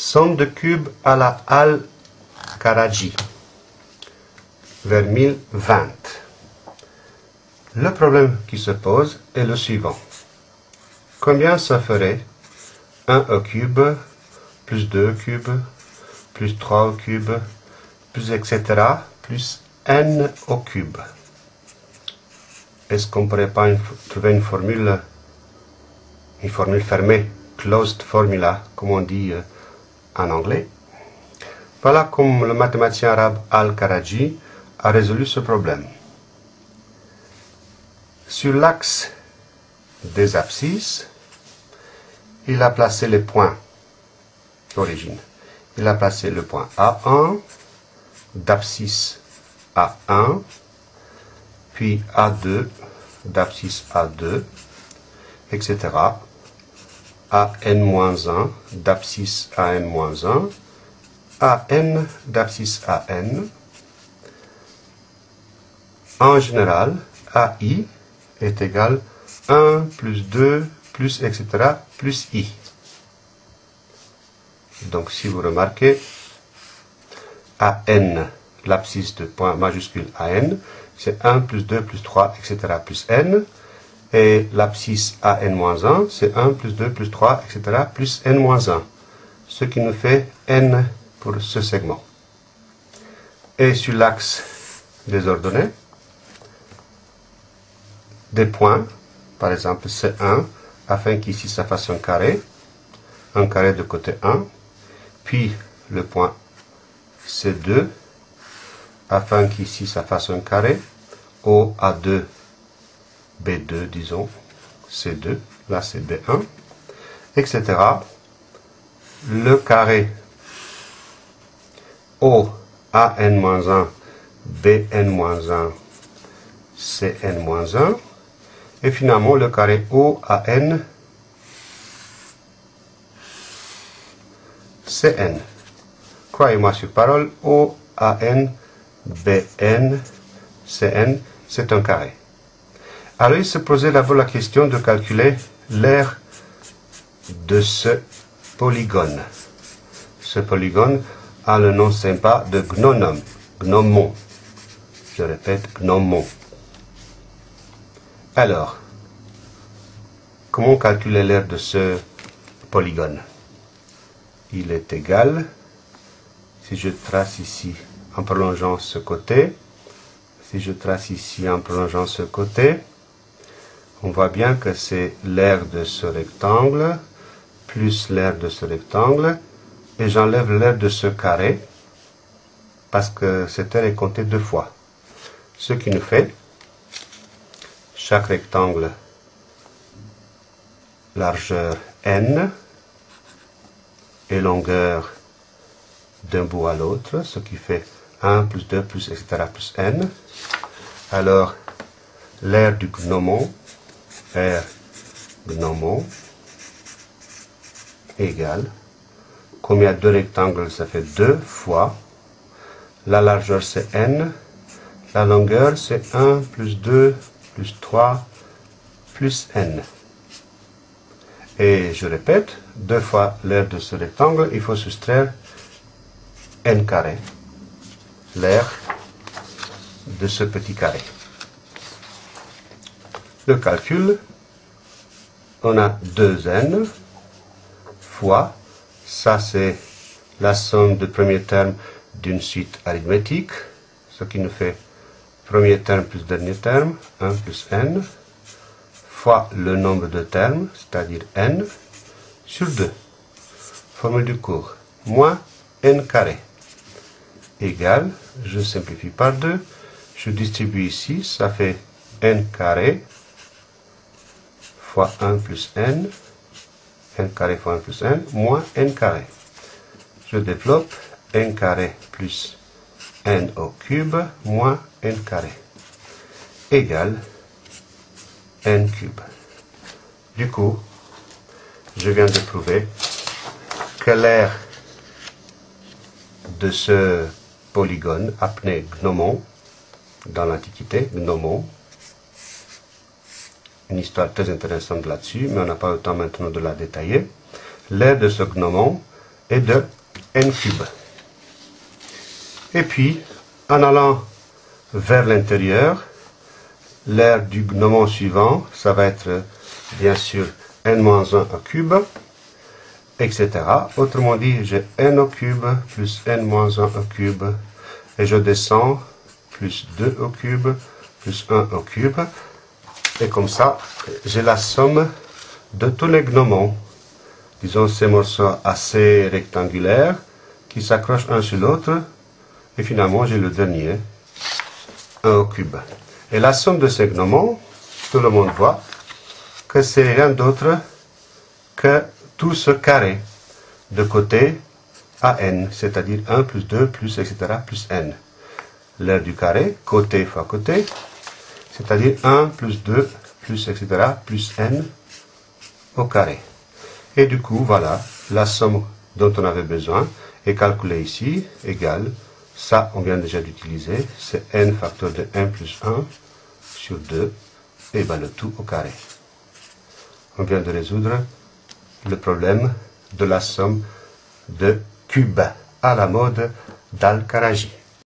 Somme de cubes à la Al-Karaji, vers 1020. Le problème qui se pose est le suivant. Combien ça ferait 1 au cube, plus 2 au cube, plus 3 au cube, plus etc., plus n au cube Est-ce qu'on ne pourrait pas trouver une formule, une formule fermée, closed formula, comme on dit euh, en anglais Voilà comme le mathématicien arabe Al-Karaji a résolu ce problème. Sur l'axe des abscisses, il a placé les points d'origine. Il a placé le point A1, d'abscisse A1, puis A2, d'abscisse A2, etc. AN-1, d'abscisse AN-1, AN d'abscisse AN. En général, AI est égal 1 plus 2 plus etc. plus I. Donc si vous remarquez, AN, l'abscisse de point majuscule AN, c'est 1 plus 2 plus 3 etc. plus N. Et l'abscisse AN-1, c'est 1 plus 2 plus 3 etc. plus N-1. Ce qui nous fait N pour ce segment. Et sur l'axe des ordonnées, des points, par exemple C1, afin qu'ici ça fasse un carré, un carré de côté 1, puis le point C2, afin qu'ici ça fasse un carré, OA2, B2, disons, C2, là c'est B1, etc. Le carré O, AN-1, BN-1, CN-1, et finalement, le carré OAN, CN. Croyez-moi sur parole, OAN, BN, CN, c'est un carré. Alors il se posait d'abord la question de calculer l'aire de ce polygone. Ce polygone a le nom sympa de gnonom, gnomon. Je répète, gnomon. Alors, comment calculer l'aire de ce polygone? Il est égal, si je trace ici en prolongeant ce côté, si je trace ici en prolongeant ce côté, on voit bien que c'est l'aire de ce rectangle plus l'aire de ce rectangle et j'enlève l'aire de ce carré parce que cette aire est comptée deux fois. Ce qui nous fait chaque rectangle largeur n et longueur d'un bout à l'autre, ce qui fait 1 plus 2 plus etc. plus n. Alors, l'aire du gnomon, R gnomon, égale, comme il rectangles, ça fait 2 fois, la largeur c'est n, la longueur c'est 1 plus 2 plus 3 plus n. Et je répète, deux fois l'aire de ce rectangle, il faut soustraire n carré, l'aire de ce petit carré. Le calcul, on a 2n fois, ça c'est la somme de premier terme d'une suite arithmétique, ce qui nous fait premier terme plus dernier terme, 1 plus n, fois le nombre de termes, c'est-à-dire n, sur 2. Formule du cours, moins n carré, égale, je simplifie par 2, je distribue ici, ça fait n carré, fois 1 plus n, n carré fois 1 plus n, moins n carré. Je développe n carré plus n au cube moins n carré égale n cube. Du coup, je viens de prouver que l'aire de ce polygone appelé gnomon, dans l'Antiquité, gnomon, une histoire très intéressante là-dessus, mais on n'a pas le temps maintenant de la détailler. L'aire de ce gnomon est de n cube. Et puis, en allant vers l'intérieur, l'aire du gnomon suivant, ça va être bien sûr n-1 au cube, etc. Autrement dit, j'ai n au cube plus n-1 au cube, et je descends plus 2 au cube plus 1 au cube, et comme ça, j'ai la somme de tous les gnomons, disons ces morceaux assez rectangulaires, qui s'accrochent un sur l'autre, et finalement j'ai le dernier, 1 au cube. Et la somme de ces gnomons, tout le monde voit que c'est rien d'autre que tout ce carré de côté à n, c'est-à-dire 1 plus 2 plus etc. plus n. L'aire du carré, côté fois côté, c'est-à-dire 1 plus 2 plus etc. plus n au carré. Et du coup, voilà, la somme dont on avait besoin est calculée ici, égale, ça on vient déjà d'utiliser, c'est n facteur de 1 plus 1 sur 2, et ben le tout au carré. On vient de résoudre le problème de la somme de cubes à la mode d'Al-Karaji.